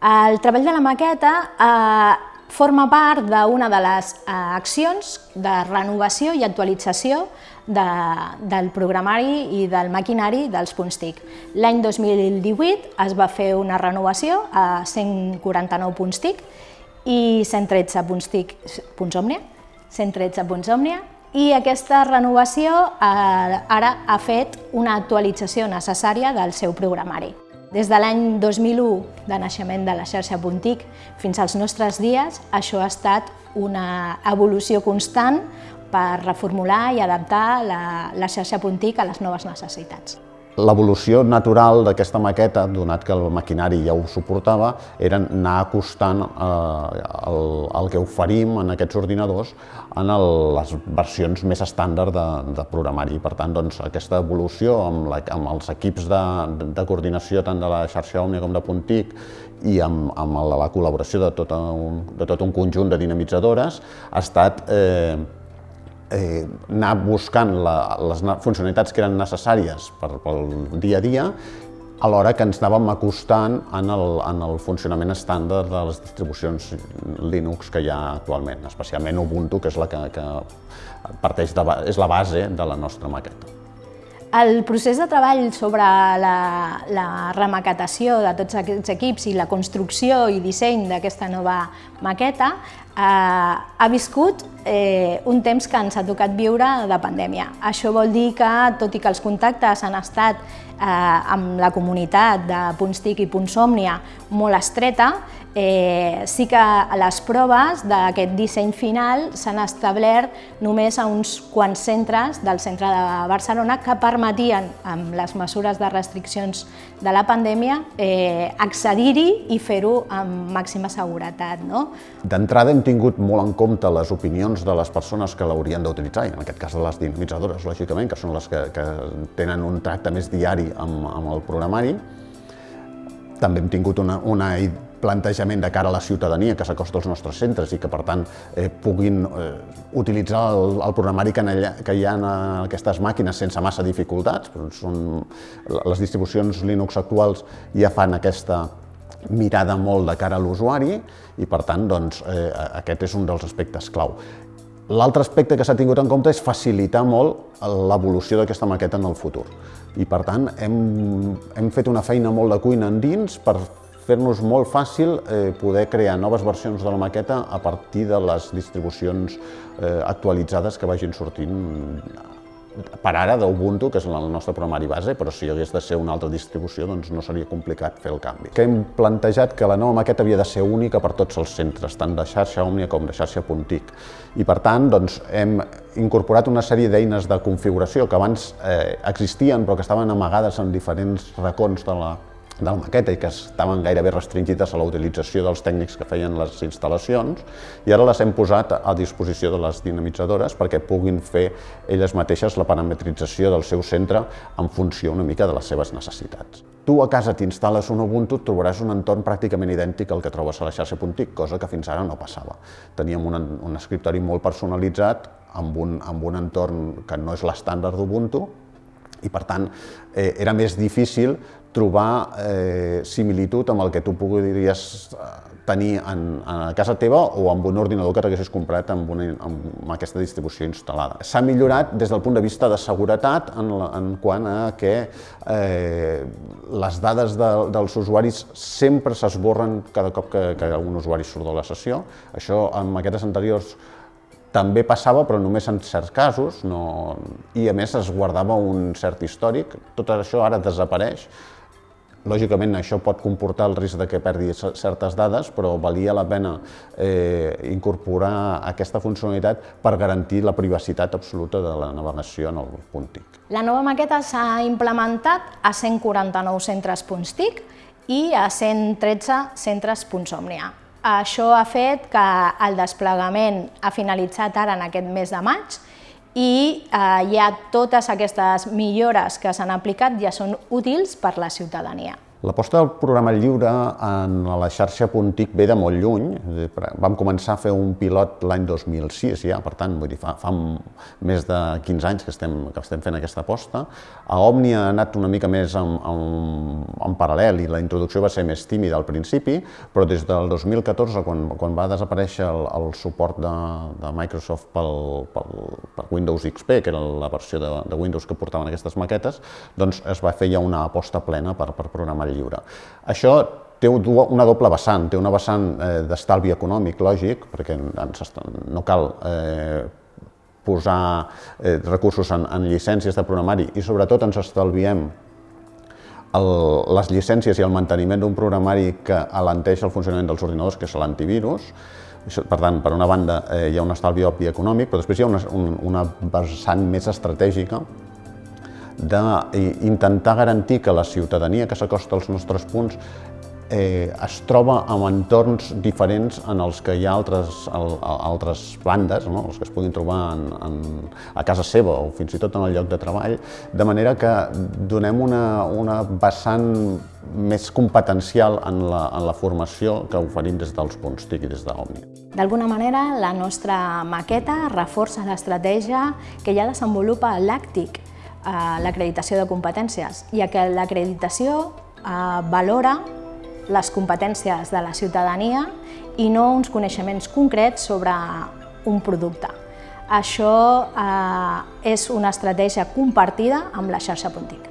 El treball de la maqueta eh, forma part d'una de les eh, accions de renovació i actualització de, del programari i del maquinari dels punts TIC. L'any 2018 es va fer una renovació a 149 punts TIC i 113 punts TIC punts Òmnia, 113 punts Òmnia, i aquesta renovació eh, ara ha fet una actualització necessària del seu programari. Des de l'any 2001, de naixement de la xarxa Puntic, fins als nostres dies, això ha estat una evolució constant per reformular i adaptar la, la xarxa Puntic a les noves necessitats. L'evolució natural d'aquesta maqueta, donat que el maquinari ja ho suportava, era anar acostant eh, el, el que oferim en aquests ordinadors en el, les versions més estàndard de, de programari. Per tant, doncs, aquesta evolució amb, la, amb els equips de, de coordinació tant de la xarxa Òmnia com de Puntic i amb, amb la, la col·laboració de tot, un, de tot un conjunt de dinamitzadores ha estat eh, eh, anar buscant la, les funcionalitats que eren necessàries per, pel dia a dia alhora que ens anàvem acostant en el, en el funcionament estàndard de les distribucions Linux que hi ha actualment, especialment Ubuntu, que és la que, que parteix de, és la base de la nostra maqueta. El procés de treball sobre la, la remaquetació de tots aquests equips i la construcció i disseny d'aquesta nova maqueta eh, ha viscut eh, un temps que ens ha tocat viure de pandèmia. Això vol dir que, tot i que els contactes han estat eh, amb la comunitat de Punts TIC i Punts Òmnia molt estreta, eh, sí que les proves d'aquest disseny final s'han establert només a uns quants centres del centre de Barcelona que permetien, amb les mesures de restriccions de la pandèmia, eh, accedir-hi i fer-ho amb màxima seguretat. No? D'entrada hem tingut molt en compte les opinions de les persones que l'haurien d'utilitzar, en aquest cas de les dinamitzadores, lògicament, que són les que, que tenen un tracte més diari amb, amb el programari. També hem tingut una, una plantejament de cara a la ciutadania que s'acosta als nostres centres i que, per tant, eh, puguin eh, utilitzar el, el programari que, allà, que hi ha en aquestes màquines sense massa dificultats. Són, les distribucions Linux actuals ja fan aquesta mirada molt de cara a l'usuari i, per tant, doncs, eh, aquest és un dels aspectes clau. L'altre aspecte que s'ha tingut en compte és facilitar molt l'evolució d'aquesta maqueta en el futur. I, per tant, hem, hem fet una feina molt de cuina endins per fer-nos molt fàcil eh, poder crear noves versions de la maqueta a partir de les distribucions eh, actualitzades que vagin sortint per ara d'Ubuntu, que és el nostre programari base, però si hagués de ser una altra distribució doncs no seria complicat fer el canvi. Que hem plantejat que la nova maqueta havia de ser única per tots els centres, tant de xarxa Òmnia com de xarxa Puntic. I per tant doncs, hem incorporat una sèrie d'eines de configuració que abans eh, existien però que estaven amagades en diferents racons de la, de la maqueta i que estaven gairebé restringides a la utilització dels tècnics que feien les instal·lacions i ara les hem posat a disposició de les dinamitzadores perquè puguin fer elles mateixes la parametrització del seu centre en funció una mica de les seves necessitats. Tu a casa t'instal·les un Ubuntu, trobaràs un entorn pràcticament idèntic al que trobes a la xarxa Puntic, cosa que fins ara no passava. Teníem un, un escriptori molt personalitzat amb un, amb un entorn que no és l'estàndard d'Ubuntu, i per tant eh, era més difícil trobar eh, similitud amb el que tu podries eh, tenir en, en casa teva o amb un ordinador que t'haguessis comprat amb, una, amb aquesta distribució instal·lada. S'ha millorat des del punt de vista de seguretat en, la, en quant a que eh, les dades de, dels usuaris sempre s'esborren cada cop que, que un usuari surt de la sessió. Això en maquetes anteriors també passava, però només en certs casos, no... i a més es guardava un cert històric. Tot això ara desapareix. Lògicament això pot comportar el risc de que perdi certes dades, però valia la pena eh, incorporar aquesta funcionalitat per garantir la privacitat absoluta de la navegació en el punt TIC. La nova maqueta s'ha implementat a 149 centres punts TIC i a 113 centres punts Òmnia. Això ha fet que el desplegament ha finalitzat ara en aquest mes de maig i eh, ja totes aquestes millores que s'han aplicat ja són útils per la ciutadania. L'aposta del programa lliure en la xarxa Puntic ve de molt lluny. Vam començar a fer un pilot l'any 2006 ja, per tant, vull dir, fa, fa més de 15 anys que estem, que estem fent aquesta aposta. A Òmnia ha anat una mica més en, en, en paral·lel i la introducció va ser més tímida al principi, però des del 2014, quan, quan va desaparèixer el, el suport de, de Microsoft pel, pel, per Windows XP, que era la versió de, de Windows que portaven aquestes maquetes, doncs es va fer ja una aposta plena per, per programar lliure. Això té una doble vessant, té una vessant eh, d'estalvi econòmic, lògic, perquè no cal eh, posar eh, recursos en, en llicències de programari i sobretot ens estalviem el, les llicències i el manteniment d'un programari que alenteix el funcionament dels ordinadors, que és l'antivirus. Per tant, per una banda, eh, hi ha un estalvi òbvi econòmic, però després hi ha una, una vessant més estratègica d'intentar garantir que la ciutadania que s'acosta als nostres punts eh, es troba en entorns diferents en els que hi ha altres, al, altres bandes, no? els que es puguin trobar en, en, a casa seva o fins i tot en el lloc de treball, de manera que donem una, una vessant més competencial en la, en la formació que oferim des dels punts TIC i des d'Òmnia. D'alguna manera, la nostra maqueta reforça l'estratègia que ja desenvolupa l'ACTIC, l'acreditació de competències, i que l'acreditació eh, valora les competències de la ciutadania i no uns coneixements concrets sobre un producte. Això eh, és una estratègia compartida amb la xarxa Pontic.